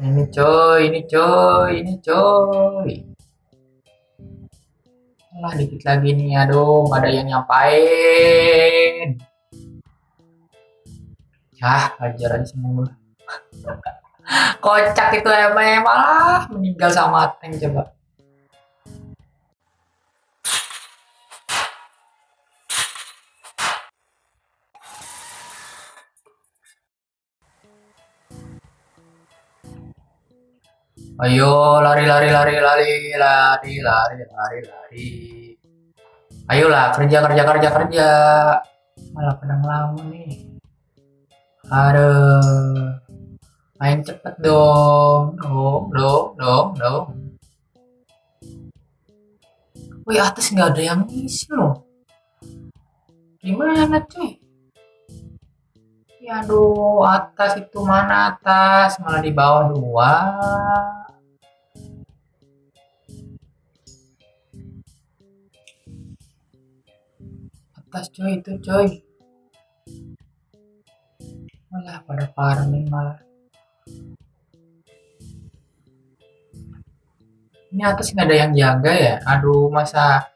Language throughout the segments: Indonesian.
Ini coy, ini coy, ini coy. Lah dikit lagi nih, aduh, ada yang nyampain. Yah, ajar aja semua. Kocak itu emang malah meninggal sama tank coba. Ayo lari lari lari lari lari lari lari lari. Ayolah kerja kerja kerja kerja. Malah pada ngelamun nih. Aduh. Main cepet dong. Dong dong dong dong. Wih atas nggak ada yang ngisi loh. Gimana cuy? Ya aduh atas itu mana atas malah di bawah dua. Atas coy itu coy malah pada farming malah ini atas nggak ada yang jaga ya? Aduh masa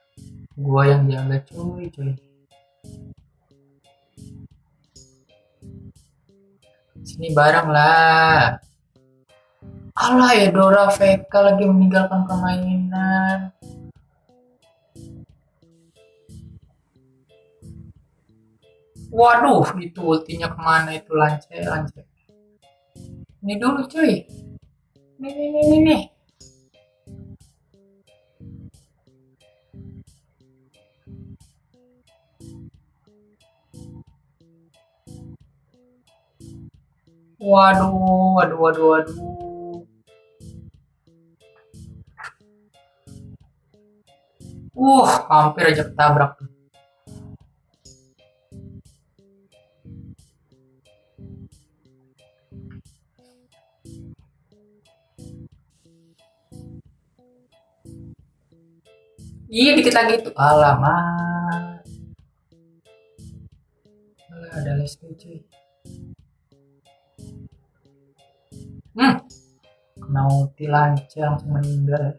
gua yang jaga cuy cuy. Sini bareng lah. Allah ya Dora VK lagi meninggalkan permainan Waduh, itu ultinya ke mana itu lance lance. Ini dulu cuy. Nih nih nih nih nih. Waduh, waduh, waduh, waduh. Uh, hampir aja ketabrak tuh. Iya dikit lagi itu. Alamak. Alah, ada lesku cuy. Hmm. Kena ulti lancar langsung meninggal.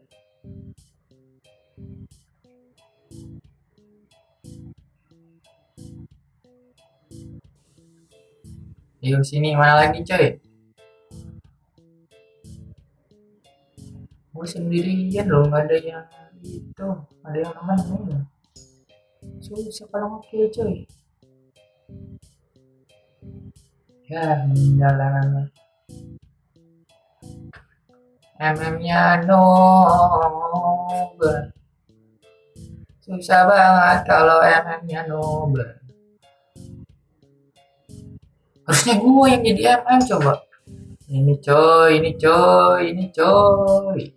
Yuk sini mana lagi coy? Gue sendirian loh nggak ada yang itu ada yang nemenin susah kalau ngopi cuy? Ya namanya MM nya susah banget kalau MM nya harusnya gue yang jadi MM coba. Ini coy ini coy ini coy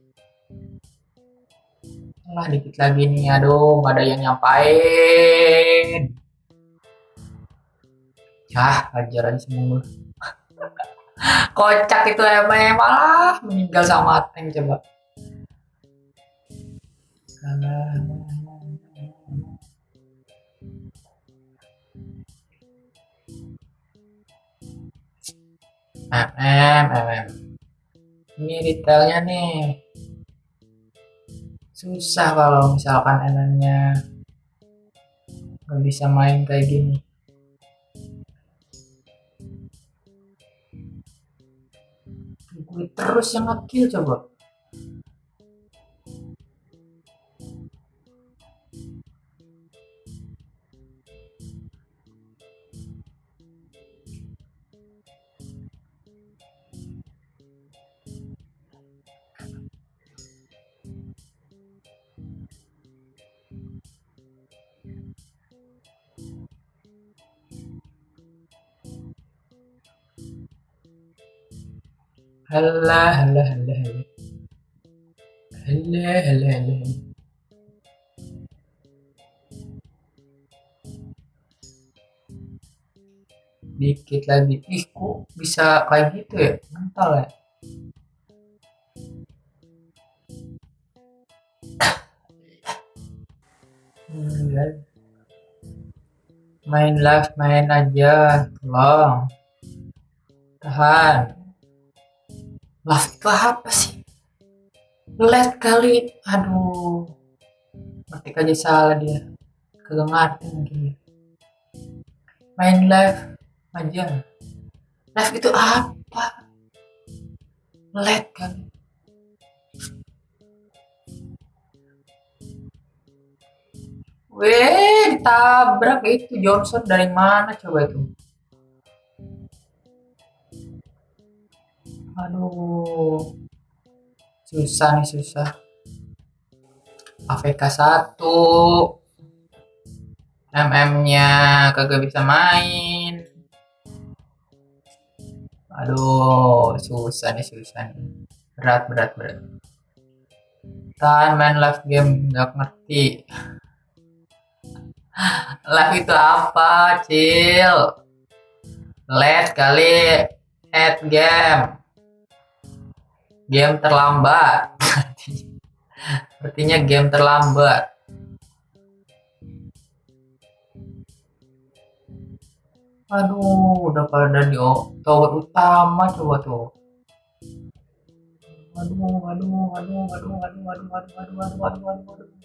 lah dikit lagi nih, aduh nggak ada yang nyampain. Yah, ajar aja semua. Kocak itu emang malah meninggal sama tank coba. MM, MM. Ini detailnya nih susah kalau misalkan enaknya nggak bisa main kayak gini. Gue terus yang ngekill coba Halah, halah, halah, halah. Halah, halah, halah. Dikit lagi. Ih, kok bisa kayak gitu ya? Mental ya? Hmm, main live, main aja. Tolong. Tahan. Love itu apa sih? Let kali. Aduh. Ngetik aja salah dia. Kagak ngerti lagi. Main live aja. Live itu apa? Let kali. Weh, ditabrak itu Johnson dari mana coba itu? Aduh. Susah nih, susah. AFK 1. MM-nya kagak bisa main. Aduh, susah nih, susah nih. Berat, berat, berat. Kan main live game nggak ngerti. live itu apa, Cil? Let kali head game. Game terlambat. Artinya game terlambat. Aduh, udah pada di tower utama coba tuh. Aduh, aduh, aduh, aduh, aduh, aduh, aduh, aduh, aduh, aduh, aduh, aduh.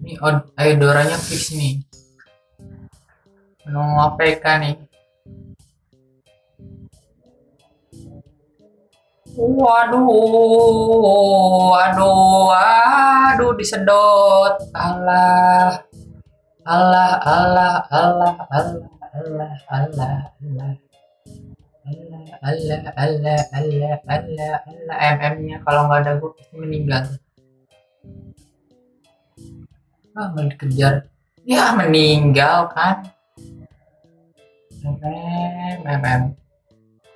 Ini Eudoranya fix nih. Mau APK nih. Waduh, waduh, waduh, disedot. Allah, Allah, Allah, Allah, Allah, Allah, Allah, Allah. Allah, Allah, Allah, Allah, Allah, Allah, MM-nya kalau nggak ada gue pasti meninggal. Ah, mau dikejar. Ya, meninggal kan. MM, MM.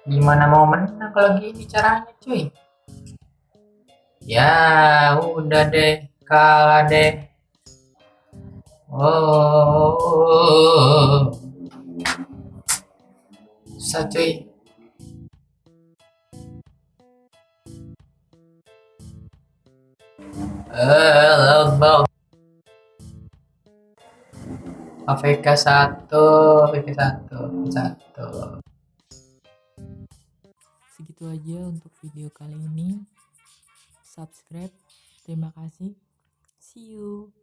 Gimana mau menang kalau gini caranya cuy? Ya udah deh, kalah deh. Oh, susah cuy. Eh, AVK 1, AVK 1, 1 segitu aja untuk video kali ini. Subscribe. Terima kasih. See you